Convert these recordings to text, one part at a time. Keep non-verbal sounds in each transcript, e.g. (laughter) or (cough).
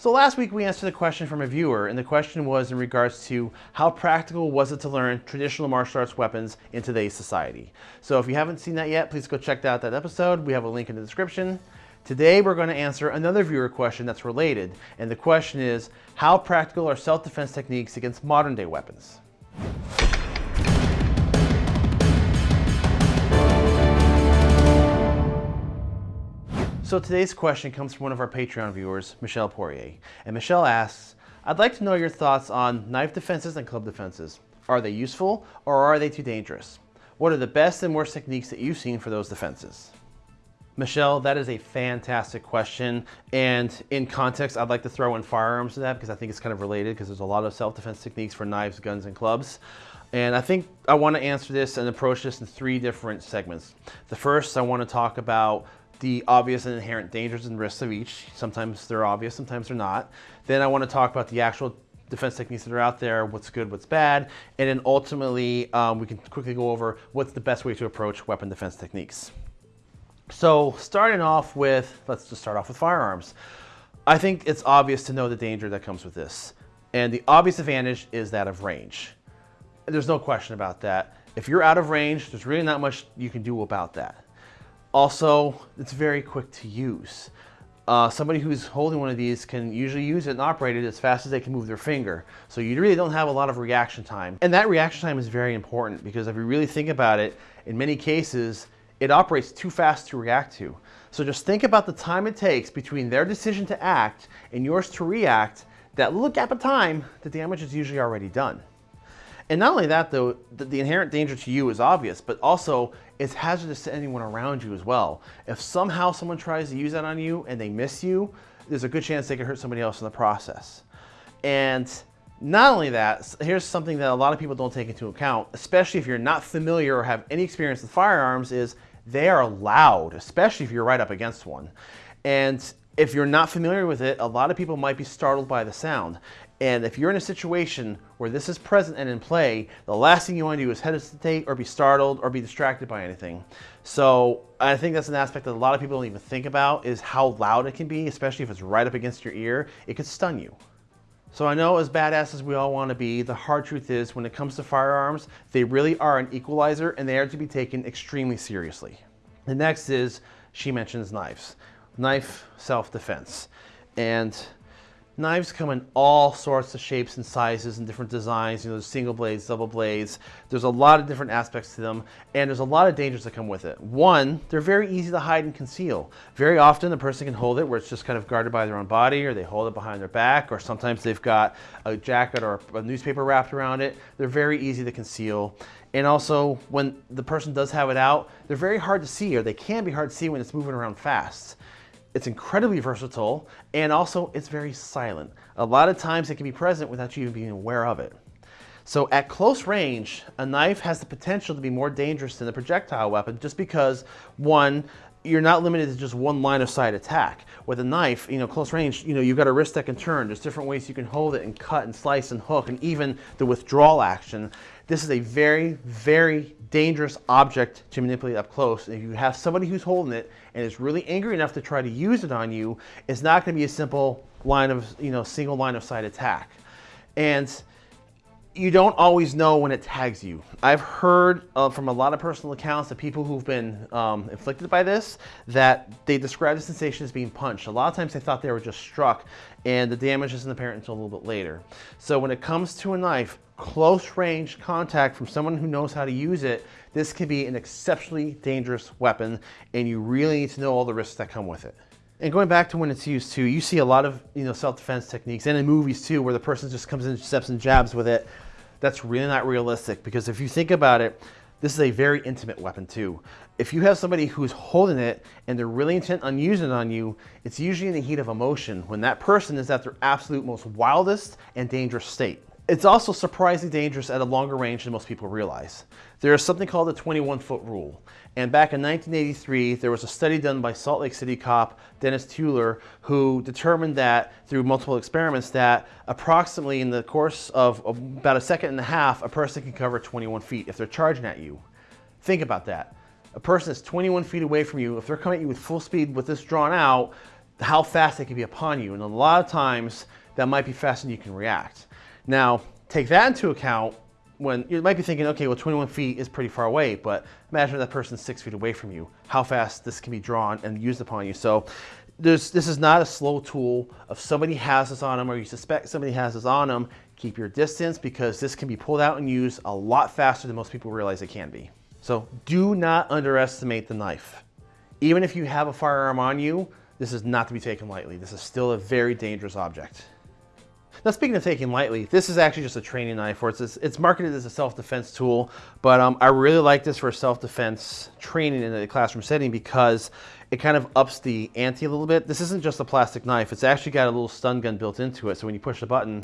So last week we answered a question from a viewer, and the question was in regards to how practical was it to learn traditional martial arts weapons in today's society. So if you haven't seen that yet, please go check out that episode. We have a link in the description. Today we're going to answer another viewer question that's related, and the question is, how practical are self-defense techniques against modern day weapons? So today's question comes from one of our Patreon viewers, Michelle Poirier. And Michelle asks, I'd like to know your thoughts on knife defenses and club defenses. Are they useful or are they too dangerous? What are the best and worst techniques that you've seen for those defenses? Michelle, that is a fantastic question. And in context, I'd like to throw in firearms to that because I think it's kind of related because there's a lot of self-defense techniques for knives, guns, and clubs. And I think I want to answer this and approach this in three different segments. The first, I want to talk about the obvious and inherent dangers and risks of each. Sometimes they're obvious, sometimes they're not. Then I want to talk about the actual defense techniques that are out there, what's good, what's bad, and then ultimately um, we can quickly go over what's the best way to approach weapon defense techniques. So starting off with, let's just start off with firearms. I think it's obvious to know the danger that comes with this. And the obvious advantage is that of range. There's no question about that. If you're out of range, there's really not much you can do about that. Also, it's very quick to use. Uh, somebody who's holding one of these can usually use it and operate it as fast as they can move their finger. So you really don't have a lot of reaction time. And that reaction time is very important because if you really think about it, in many cases, it operates too fast to react to. So just think about the time it takes between their decision to act and yours to react. That little gap of time, the damage is usually already done. And not only that though, the, the, inherent danger to you is obvious, but also it's hazardous to anyone around you as well. If somehow someone tries to use that on you and they miss you, there's a good chance they could hurt somebody else in the process. And not only that, here's something that a lot of people don't take into account, especially if you're not familiar or have any experience with firearms, is they are loud, especially if you're right up against one. And if you're not familiar with it, a lot of people might be startled by the sound. And if you're in a situation where this is present and in play, the last thing you want to do is hesitate or be startled or be distracted by anything. So I think that's an aspect that a lot of people don't even think about is how loud it can be, especially if it's right up against your ear. It could stun you. So I know as badass as we all want to be, the hard truth is when it comes to firearms, they really are an equalizer and they are to be taken extremely seriously. The next is, she mentions knives. Knife self-defense. And Knives come in all sorts of shapes and sizes and different designs. You know, there's single blades, double blades. There's a lot of different aspects to them, and there's a lot of dangers that come with it. One, they're very easy to hide and conceal. Very often, the person can hold it where it's just kind of guarded by their own body, or they hold it behind their back, or sometimes they've got a jacket or a newspaper wrapped around it. They're very easy to conceal. And also, when the person does have it out, they're very hard to see, or they can be hard to see when it's moving around fast. It's incredibly versatile and also it's very silent. A lot of times it can be present without you even being aware of it. So at close range, a knife has the potential to be more dangerous than a projectile weapon just because one, you're not limited to just one line of sight attack. With a knife, you know, close range, you know, you've got a wrist that can turn. There's different ways you can hold it and cut and slice and hook and even the withdrawal action. This is a very, very dangerous object to manipulate up close. If you have somebody who's holding it and is really angry enough to try to use it on you, it's not going to be a simple line of, you know, single line of sight attack. And you don't always know when it tags you. I've heard uh, from a lot of personal accounts of people who've been um, inflicted by this that they describe the sensation as being punched. A lot of times they thought they were just struck and the damage isn't apparent until a little bit later. So when it comes to a knife, close range contact from someone who knows how to use it, this can be an exceptionally dangerous weapon and you really need to know all the risks that come with it. And going back to when it's used too, you see a lot of you know self-defense techniques and in movies too where the person just comes in steps and jabs with it. That's really not realistic because if you think about it, this is a very intimate weapon too. If you have somebody who's holding it and they're really intent on using it on you, it's usually in the heat of emotion when that person is at their absolute most wildest and dangerous state. It's also surprisingly dangerous at a longer range than most people realize. There is something called the 21 foot rule. And back in 1983, there was a study done by Salt Lake City cop Dennis Tueller who determined that through multiple experiments that approximately in the course of about a second and a half, a person can cover 21 feet if they're charging at you. Think about that. A person is 21 feet away from you. If they're coming at you with full speed with this drawn out, how fast they can be upon you. And a lot of times that might be faster than you can react. Now, take that into account when you might be thinking, okay, well, 21 feet is pretty far away, but imagine that person's six feet away from you, how fast this can be drawn and used upon you. So this is not a slow tool. If somebody has this on them or you suspect somebody has this on them, keep your distance because this can be pulled out and used a lot faster than most people realize it can be. So do not underestimate the knife. Even if you have a firearm on you, this is not to be taken lightly. This is still a very dangerous object. Now speaking of taking lightly, this is actually just a training knife, or it's, it's marketed as a self-defense tool, but um, I really like this for self-defense training in a classroom setting because it kind of ups the ante a little bit. This isn't just a plastic knife, it's actually got a little stun gun built into it, so when you push the button,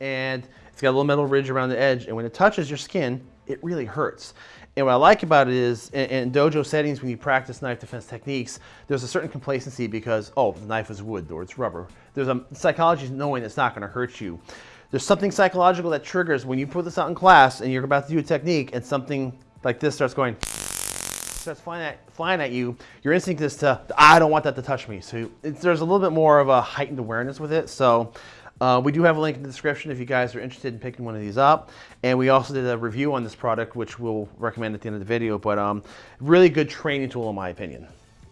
and it's got a little metal ridge around the edge, and when it touches your skin, it really hurts. And what I like about it is in, in, dojo settings, when you practice knife defense techniques, there's a certain complacency because, oh, the knife is wood or it's rubber. There's a psychology knowing it's not gonna hurt you. There's something psychological that triggers when you put this out in class and you're about to do a technique and something like this starts going, starts flying at, flying at you, your instinct is to, I don't want that to touch me. So there's a little bit more of a heightened awareness with it. So uh, we do have a link in the description if you guys are interested in picking one of these up. And we also did a review on this product, which we'll recommend at the end of the video, but um, really good training tool in my opinion.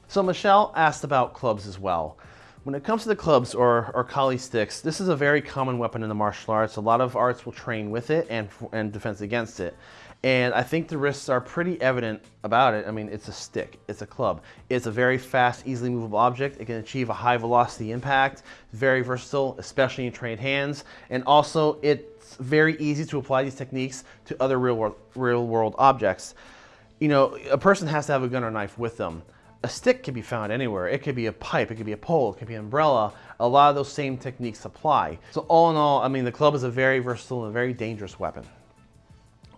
So Michelle asked about clubs as well. When it comes to the clubs or, or Kali sticks, this is a very common weapon in the martial arts. A lot of arts will train with it and, and defense against it. And I think the risks are pretty evident about it. I mean, it's a stick, it's a club. It's a very fast, easily movable object. It can achieve a high velocity impact, very versatile, especially in trained hands. And also it's very easy to apply these techniques to other real world, real world objects. You know, a person has to have a gun or knife with them. A stick can be found anywhere. It could be a pipe, it could be a pole, it could be an umbrella. A lot of those same techniques apply. So all in all, I mean, the club is a very versatile and very dangerous weapon.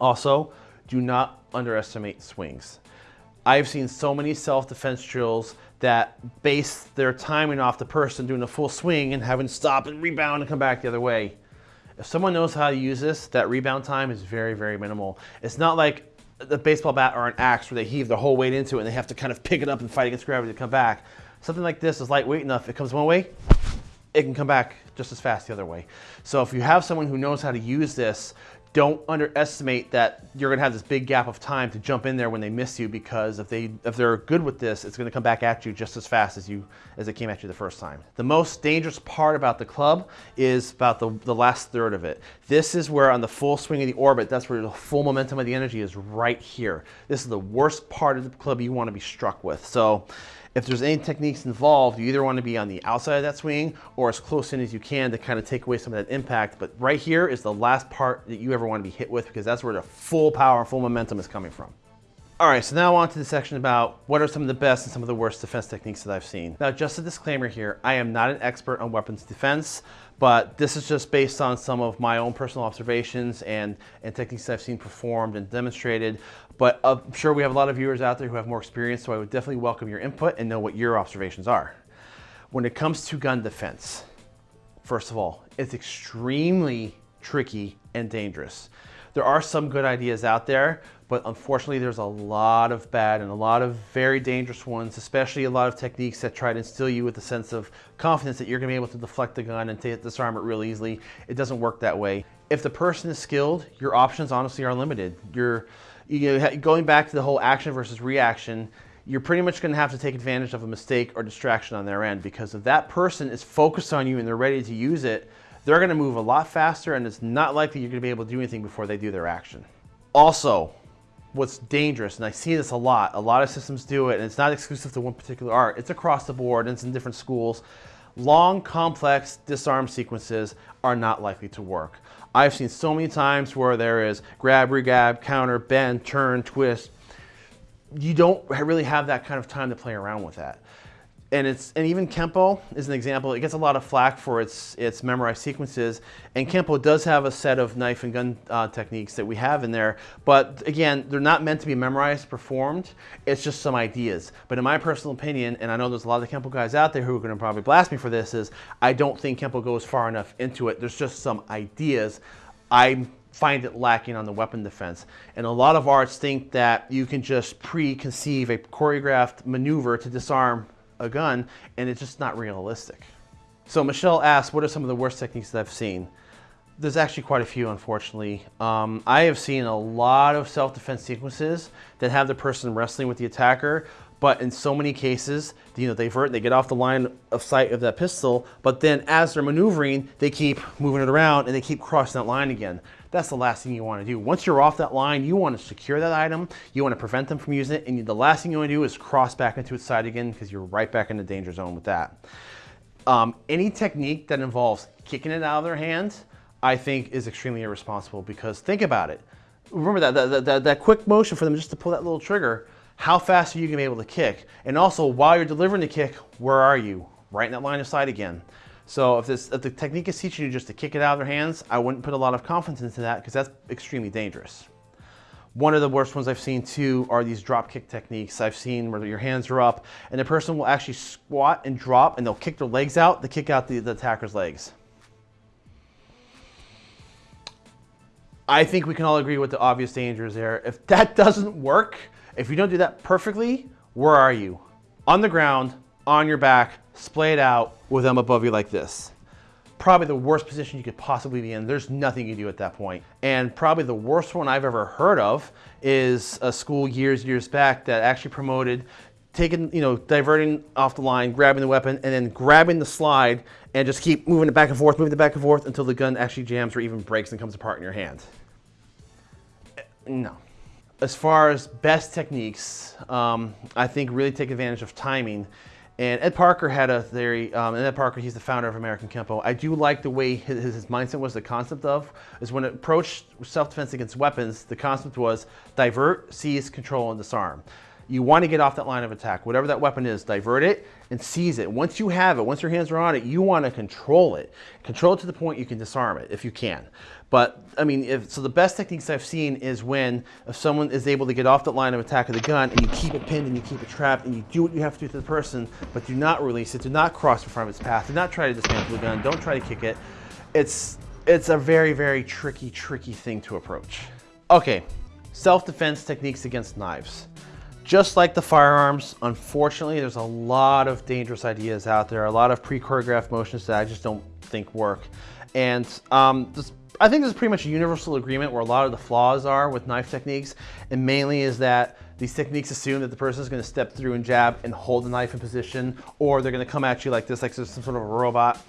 Also, do not underestimate swings. I've seen so many self-defense drills that base their timing off the person doing a full swing and having to stop and rebound and come back the other way. If someone knows how to use this, that rebound time is very, very minimal. It's not like the baseball bat or an axe where they heave their whole weight into it and they have to kind of pick it up and fight against gravity to come back. Something like this is lightweight enough. It comes one way, it can come back just as fast the other way. So if you have someone who knows how to use this don't underestimate that you're to have this big gap of time to jump in there when they miss you because if they if they're good with this it's to come back at you just as fast as you as it came at you the first time. The most dangerous part about the club is about the, the last third of it. This is where on the full swing of the orbit that's where the full momentum of the energy is right here. This is the worst part of the club you want to be struck with. So if there's any techniques involved, you either want to be on the outside of that swing or as close in as you can to kind of take away some of that impact. But right here is the last part that you ever want to be hit with because that's where the full power and full momentum is coming from. All right, so now on to the section about what are some of the best and some of the worst defense techniques that I've seen. Now, just a disclaimer here, I am not an expert on weapons defense, but this is just based on some of my own personal observations and, and techniques I've seen performed and demonstrated. But I'm sure we have a lot of viewers out there who have more experience, so I would definitely welcome your input and know what your observations are. When it comes to gun defense, first of all, it's extremely tricky and dangerous. There are some good ideas out there, but unfortunately there's a lot of bad and a lot of very dangerous ones, especially a lot of techniques that try to instill you with a sense of confidence that you're gonna be able to deflect the gun and disarm it real easily. It doesn't work that way. If the person is skilled, your options honestly are limited. You're, you know, going back to the whole action versus reaction, you're pretty much going to have to take advantage of a mistake or distraction on their end because if that person is focused on you and they're ready to use it, they're going to move a lot faster and it's not likely you're going to be able to do anything before they do their action. Also, what's dangerous, and I see this a lot, a lot of systems do it, and it's not exclusive to one particular art, it's across the board, and it's in different schools. Long, complex disarm sequences are not likely to work. I've seen so many times where there is grab, regab, counter, bend, turn, twist. You don't really have that kind of time to play around with that and it's and even Kempo is an example. It gets a lot of flack for its its memorized sequences, and Kempo does have a set of knife and gun uh, techniques that we have in there. But again, they're not meant to be memorized, performed. It's just some ideas. But in my personal opinion, and I know there's a lot of Kempo guys out there who are going to probably blast me for this, is I don't think Kempo goes far enough into it. There's just some ideas. I find it lacking on the weapon defense. And a lot of arts think that you can just preconceive a choreographed maneuver to disarm a gun and it's just not realistic. So Michelle asked, what are some of the worst techniques that I've seen? There's actually quite a few, unfortunately. Um, I have seen a lot of self-defense sequences that have the person wrestling with the attacker, but in so many cases, you know, they vert, they get off the line of sight of that pistol, but then as they're maneuvering, they keep moving it around and they keep crossing that line again. That's the last thing you want to do. Once you're off that line, you want to secure that item, you want to prevent them from using it, and the last thing you want to do is cross back into its side again because you're right back in the danger zone with that. Um, any technique that involves kicking it out of their hands, I think is extremely irresponsible because think about it. Remember that, that, that, that quick motion for them just to pull that little trigger, how fast are you gonna be able to kick? And also, while you're delivering the kick, where are you? Right in that line of sight again. So if, this, if the technique is teaching you just to kick it out of their hands, I wouldn't put a lot of confidence into that because that's extremely dangerous. One of the worst ones I've seen too are these drop kick techniques. I've seen where your hands are up and the person will actually squat and drop and they'll kick their legs out to kick out the, the attacker's legs. I think we can all agree with the obvious dangers there. If that (laughs) doesn't work, if you don't do that perfectly, where are you? On the ground, on your back, splayed out with them above you like this. Probably the worst position you could possibly be in. There's nothing you can do at that point. And probably the worst one I've ever heard of is a school years, years back that actually promoted taking, you know, diverting off the line, grabbing the weapon, and then grabbing the slide and just keep moving it back and forth, moving it back and forth until the gun actually jams or even breaks and comes apart in your hand. No as far as best techniques, um, I think really take advantage of timing. And Ed Parker had a theory, um, and Ed Parker, he's the founder of American Kempo. I do like the way his, his mindset was the concept of, is when it approached self-defense against weapons, the concept was divert, seize, control, and disarm. You want to get off that line of attack. Whatever that weapon is, divert it and seize it. Once you have it, once your hands are on it, you want to control it. Control it to the point you can disarm it if you can. But I mean, if, so the best techniques I've seen is when if someone is able to get off the line of attack of the gun and you keep it pinned and you keep it trapped and you do what you have to do to the person, but do not release it, do not cross in front of its path, do not try to dismantle the gun, don't try to kick it. It's, it's a very, very tricky, tricky thing to approach. Okay, self-defense techniques against knives. Just like the firearms, unfortunately, there's a lot of dangerous ideas out there, a lot of pre-choreographed motions that I just don't think work. And um, this, I think there's pretty much a universal agreement where a lot of the flaws are with knife techniques, and mainly is that these techniques assume that the person is going to step through and jab and hold the knife in position, or they're going to come at you like this, like some sort of a robot.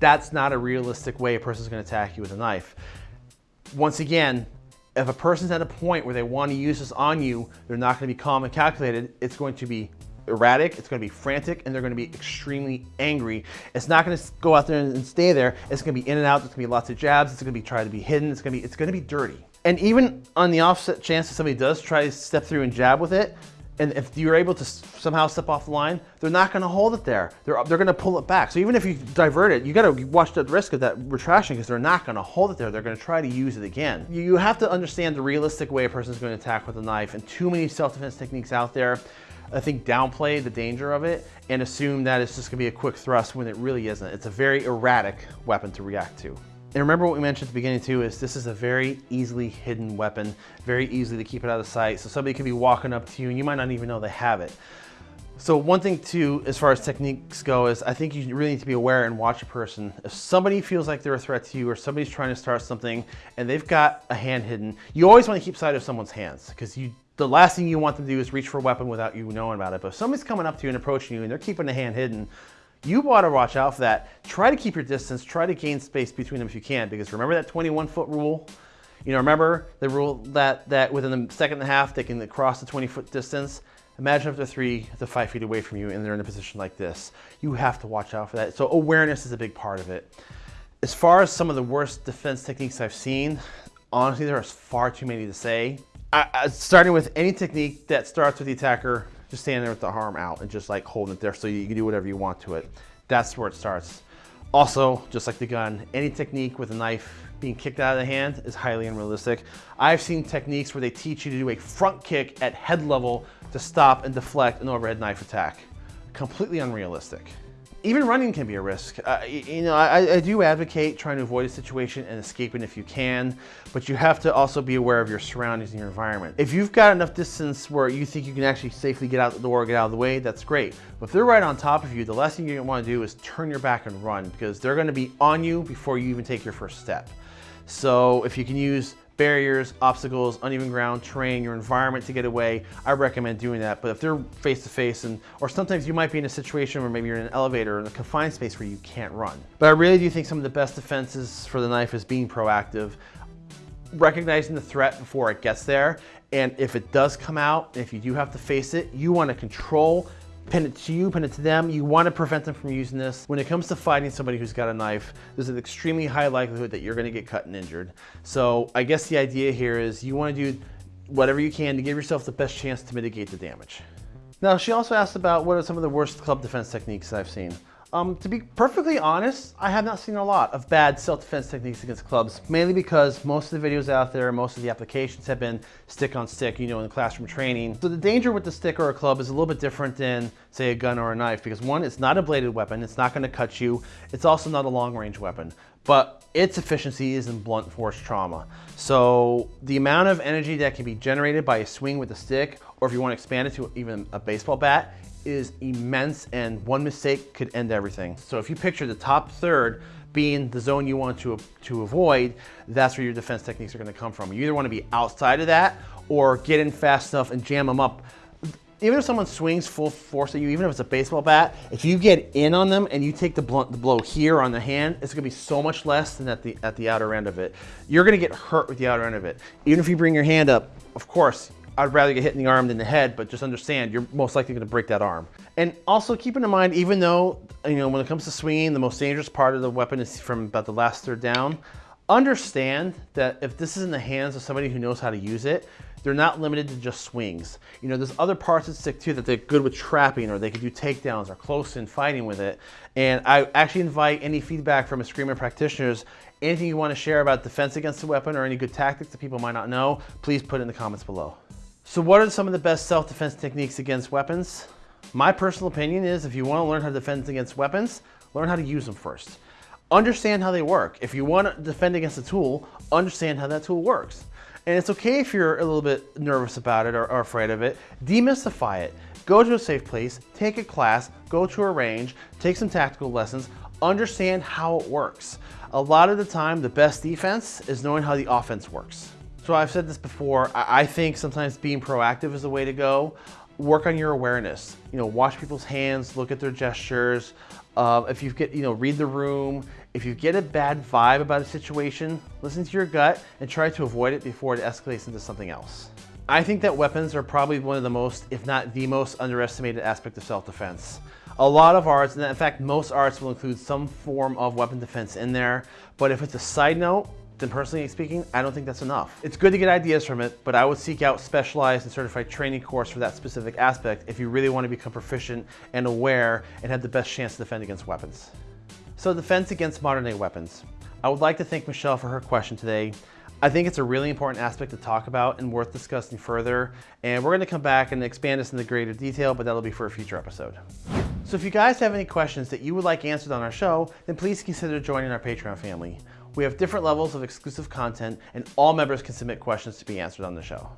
That's not a realistic way a person is going to attack you with a knife. Once again, if a person's at a point where they want to use this on you, they're not going to be calm and calculated. It's going to be erratic, it's going to be frantic, and they're going to be extremely angry. It's not going to go out there and stay there. It's going to be in and out. There's going to be lots of jabs. It's going to be trying to be hidden. It's going to be it's going to be dirty. And even on the offset chance that somebody does try to step through and jab with it, and if you're able to somehow step off the line, they're not going to hold it there. They're, they're going to pull it back. So even if you divert it, you got to watch the risk of that retraction because they're not going to hold it there. They're going to try to use it again. You have to understand the realistic way a person is going to attack with a knife and too many self-defense techniques out there I think downplay the danger of it and assume that it's just gonna be a quick thrust when it really isn't. It's a very erratic weapon to react to. And remember what we mentioned at the beginning too, is this is a very easily hidden weapon, very easy to keep it out of sight. So somebody could be walking up to you and you might not even know they have it. So one thing too, as far as techniques go, is I think you really need to be aware and watch a person. If somebody feels like they're a threat to you or somebody's trying to start something and they've got a hand hidden, you always want to keep sight of someone's hands because you the last thing you want them to do is reach for a weapon without you knowing about it. But if somebody's coming up to you and approaching you and they're keeping the hand hidden, you want to watch out for that. Try to keep your distance. Try to gain space between them if you can, because remember that 21 foot rule? You know, remember the rule that, that within the second and a half, they can cross the 20 foot distance. Imagine if they're three to five feet away from you and they're in a position like this. You have to watch out for that. So awareness is a big part of it. As far as some of the worst defense techniques I've seen, honestly, there are far too many to say. I, I, starting with any technique that starts with the attacker just standing there with the arm out and just like holding it there so you can do whatever you want to it. That's where it starts. Also, just like the gun, any technique with a knife being kicked out of the hand is highly unrealistic. I've seen techniques where they teach you to do a front kick at head level to stop and deflect an overhead knife attack. Completely unrealistic. Even running can be a risk. Uh, you know, I, I, do advocate trying to avoid a situation and escaping if you can, but you have to also be aware of your surroundings and your environment. If you've got enough distance where you think you can actually safely get out the door, get out of the way, that's great. But if they're right on top of you, the last thing you want to do is turn your back and run because they're going to be on you before you even take your first step. So if you can use barriers, obstacles, uneven ground, terrain, your environment to get away, I recommend doing that. But if they're face to face and, or sometimes you might be in a situation where maybe you're in an elevator or in a confined space where you can't run. But I really do think some of the best defenses for the knife is being proactive, recognizing the threat before it gets there. And if it does come out, if you do have to face it, you want to control pin it to you, pin it to them. You want to prevent them from using this. When it comes to fighting somebody who's got a knife, there's an extremely high likelihood that you're going to get cut and injured. So I guess the idea here is you want to do whatever you can to give yourself the best chance to mitigate the damage. Now, she also asked about what are some of the worst club defense techniques I've seen. Um, to be perfectly honest, I have not seen a lot of bad self-defense techniques against clubs, mainly because most of the videos out there, most of the applications have been stick on stick, you know, in the classroom training. So the danger with the stick or a club is a little bit different than, say, a gun or a knife, because one, it's not a bladed weapon, it's not gonna cut you, it's also not a long range weapon, but its efficiency is in blunt force trauma. So the amount of energy that can be generated by a swing with a stick, or if you wanna expand it to even a baseball bat, is immense and one mistake could end everything. So if you picture the top third being the zone you want to, to avoid, that's where your defense techniques are gonna come from. You either wanna be outside of that or get in fast enough and jam them up. Even if someone swings full force at you, even if it's a baseball bat, if you get in on them and you take the, blunt, the blow here on the hand, it's gonna be so much less than at the, at the outer end of it. You're gonna get hurt with the outer end of it. Even if you bring your hand up, of course, I'd rather get hit in the arm than the head, but just understand you're most likely gonna break that arm. And also keep in mind, even though, you know, when it comes to swinging, the most dangerous part of the weapon is from about the last third down, understand that if this is in the hands of somebody who knows how to use it, they're not limited to just swings. You know, there's other parts that stick too that they're good with trapping or they can do takedowns or close in fighting with it. And I actually invite any feedback from Eskrima practitioners anything you want to share about defense against the weapon or any good tactics that people might not know, please put in the comments below. So what are some of the best self-defense techniques against weapons? My personal opinion is if you want to learn how to defend against weapons, learn how to use them first. Understand how they work. If you want to defend against a tool, understand how that tool works. And it's okay if you're a little bit nervous about it or, or afraid of it. Demystify it. Go to a safe place, take a class, go to a range, take some tactical lessons, understand how it works. A lot of the time, the best defense is knowing how the offense works. So I've said this before, I think sometimes being proactive is the way to go. Work on your awareness. You know, watch people's hands, look at their gestures. Uh, if you get, you know, read the room. If you get a bad vibe about a situation, listen to your gut and try to avoid it before it escalates into something else. I think that weapons are probably one of the most, if not the most underestimated aspect of self-defense. A lot of arts, and in fact, most arts will include some form of weapon defense in there, but if it's a side note, then personally speaking, I don't think that's enough. It's good to get ideas from it, but I would seek out specialized and certified training course for that specific aspect if you really want to become proficient and aware and have the best chance to defend against weapons. So defense against modern day weapons. I would like to thank Michelle for her question today. I think it's a really important aspect to talk about and worth discussing further. And we're gonna come back and expand this into greater detail, but that'll be for a future episode. So if you guys have any questions that you would like answered on our show, then please consider joining our Patreon family. We have different levels of exclusive content and all members can submit questions to be answered on the show.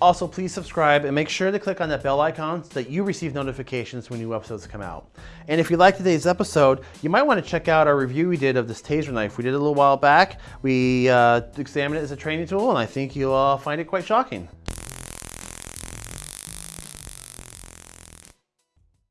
Also, please subscribe and make sure to click on that bell icon so that you receive notifications when new episodes come out. And if you like today's episode, you might want to check out our review we did of this taser knife. We did a little while back. We uh, examined it as a training tool and I think you'll uh, find it quite shocking.